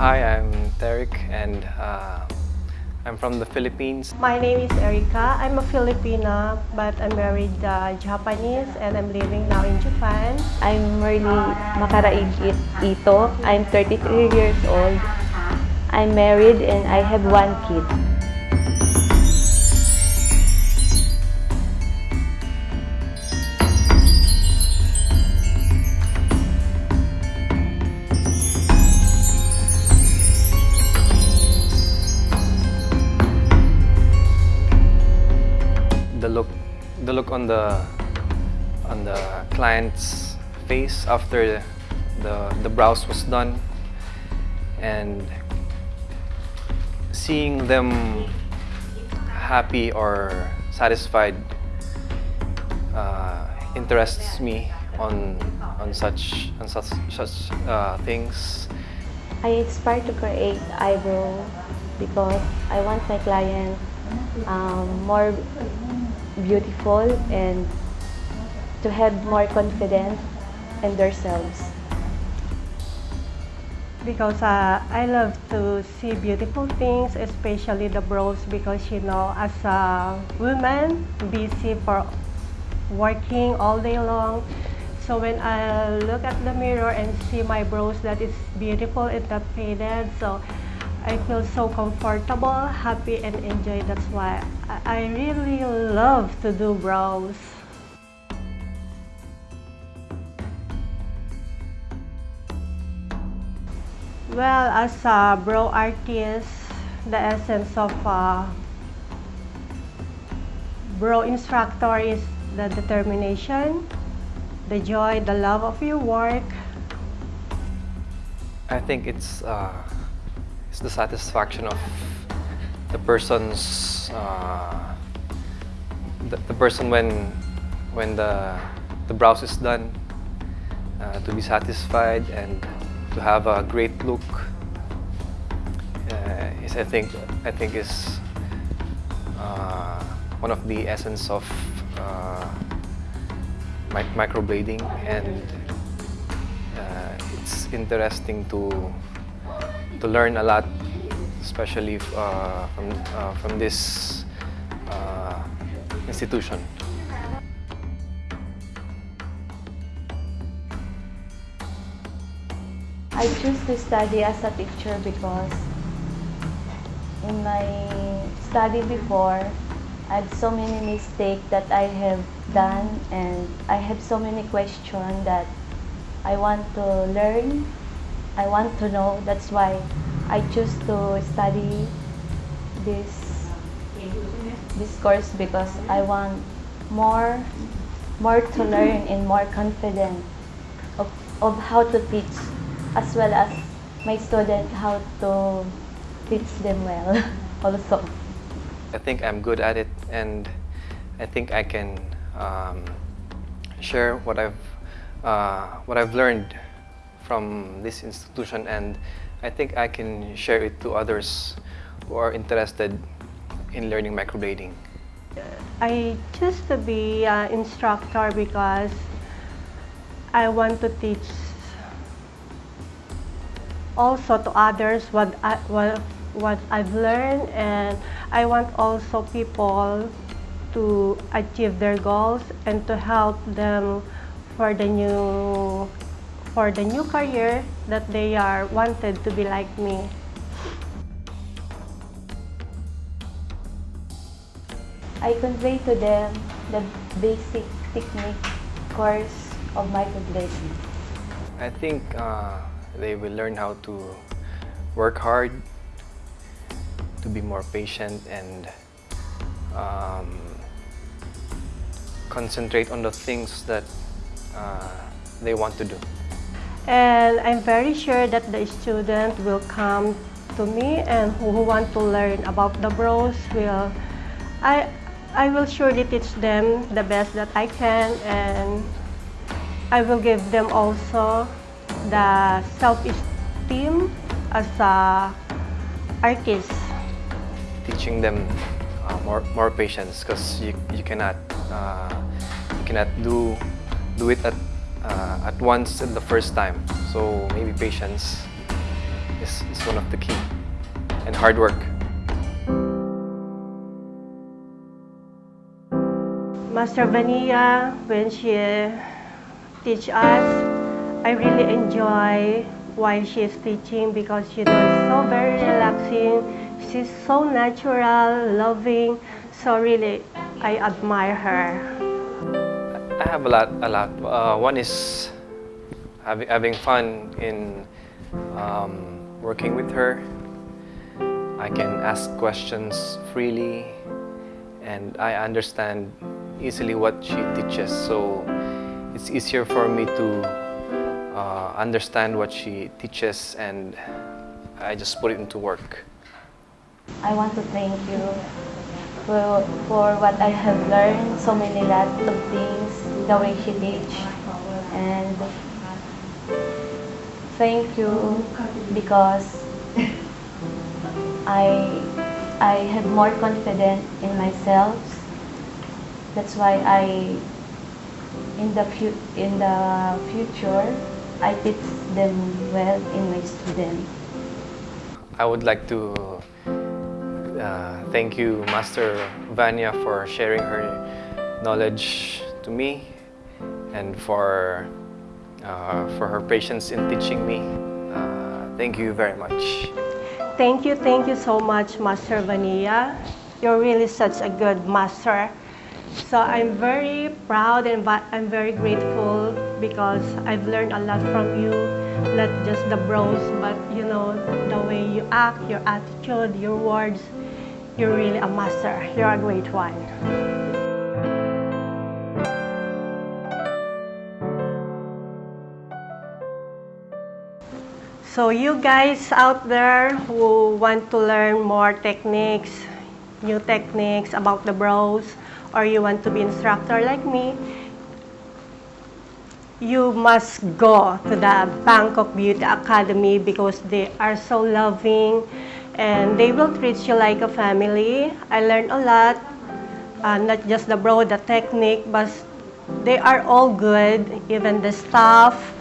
Hi, I'm Derek and uh, I'm from the Philippines. My name is Erika. I'm a Filipina, but I'm married uh, Japanese and I'm living now in Japan. I'm Merly Makaraig Ito. I'm 33 years old. I'm married and I have one kid. The look on the on the client's face after the the brows was done, and seeing them happy or satisfied uh, interests me on on such on such such uh, things. I aspire to create eyebrow because I want my client um, more beautiful and to have more confidence in themselves. Because uh, I love to see beautiful things, especially the brows, because you know, as a woman, busy for working all day long. So when I look at the mirror and see my brows that is beautiful and not faded, so I feel so comfortable, happy, and enjoy. That's why I really love to do brows. Well, as a brow artist, the essence of a brow instructor is the determination, the joy, the love of your work. I think it's uh, it's the satisfaction of the person's uh, the, the person when when the the brows is done uh, to be satisfied and to have a great look uh, is I think I think is uh, one of the essence of uh, mic microblading and uh, it's interesting to to learn a lot, especially uh, from uh, from this uh, institution. I choose to study as a teacher because in my study before, I have so many mistakes that I have done and I have so many questions that I want to learn, I want to know. That's why I choose to study this this course because I want more more to learn and more confident of, of how to teach as well as my student how to teach them well also. I think I'm good at it, and I think I can um, share what I've uh, what I've learned from this institution, and I think I can share it to others who are interested in learning microblading. I choose to be an instructor because I want to teach also to others what, I, what, what I've learned and I want also people to achieve their goals and to help them for the new for the new career that they are wanted to be like me. I convey to them the basic technique course of microblading. I think uh, they will learn how to work hard, to be more patient, and um, concentrate on the things that uh, they want to do. And I'm very sure that the student will come to me and who, want to learn about the bros will, I, I will surely teach them the best that I can and I will give them also the self-esteem as a artist. Teaching them uh, more more patience because you, you cannot uh, you cannot do do it at uh, at once in the first time. So maybe patience is, is one of the key. And hard work. Master Vanilla, when she teach us, I really enjoy while she's teaching because she does so very relaxing. She's so natural, loving. So really, I admire her. Have a lot, a lot. Uh, one is having, having fun in um, working with her. I can ask questions freely and I understand easily what she teaches. So it's easier for me to uh, understand what she teaches and I just put it into work. I want to thank you for, for what I have learned, so many lots of things, she teach. And thank you because I, I have more confidence in myself. That's why I, in the, fu- in the future, I teach them well in my students. I would like to uh, thank you, Master Vanya, for sharing her knowledge to me and for, uh, for her patience in teaching me. Uh, thank you very much. Thank you, thank you so much, Master Vanilla. You're really such a good master. So I'm very proud and I'm very grateful because I've learned a lot from you, not just the bros, but you know, the way you act, your attitude, your words. You're really a master. You're a great one. So you guys out there who want to learn more techniques, new techniques about the brows, or you want to be instructor like me, you must go to the Bangkok Beauty Academy because they are so loving and they will treat you like a family. I learned a lot, uh, not just the bro, the technique, but they are all good, even the staff.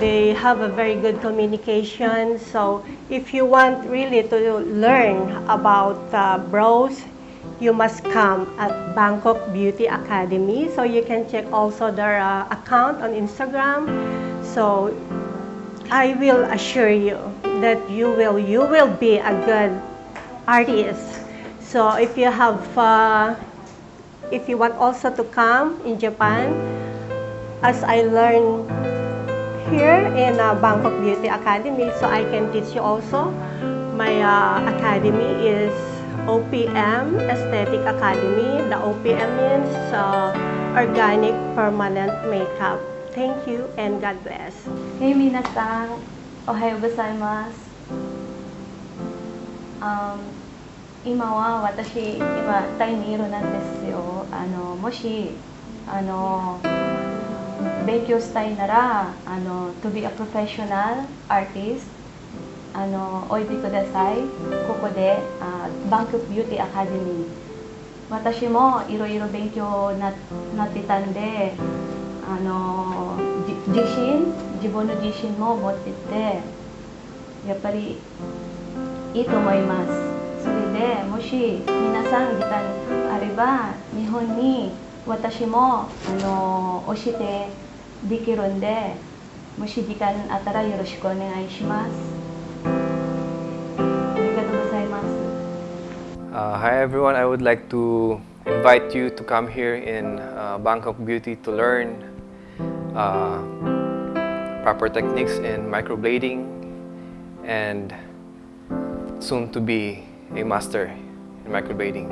They have a very good communication. So if you want really to learn about uh, bros, you must come at Bangkok Beauty Academy. So you can check also their uh, account on Instagram. So I will assure you that you will you will be a good artist. So if you have uh, if you want also to come in Japan, as I learned here in uh, Bangkok Beauty Academy, so I can teach you also. My uh, academy is OPM Aesthetic Academy. The OPM means uh, Organic Permanent Makeup. Thank you and God bless. へい、皆さん、おはようございます。あ今は私、今、タイにいるなんですよ。あのもしあの 勉強したいなら、あの to be a professional artist あのおいでください。ここで、あバンクビューティーアカデミー。私もいろいろ勉強ななってたんで、あの自信自分の自信も持っててやっぱりいいと思いますそれでもし皆さん時間あれば日本に私もあの教えて できるんでもし時間あったらよろしくお願いしますありがとうございます Uh, hi everyone, I would like to invite you to come here in uh, Bangkok Beauty to learn uh, proper techniques in microblading and soon to be a master in microblading.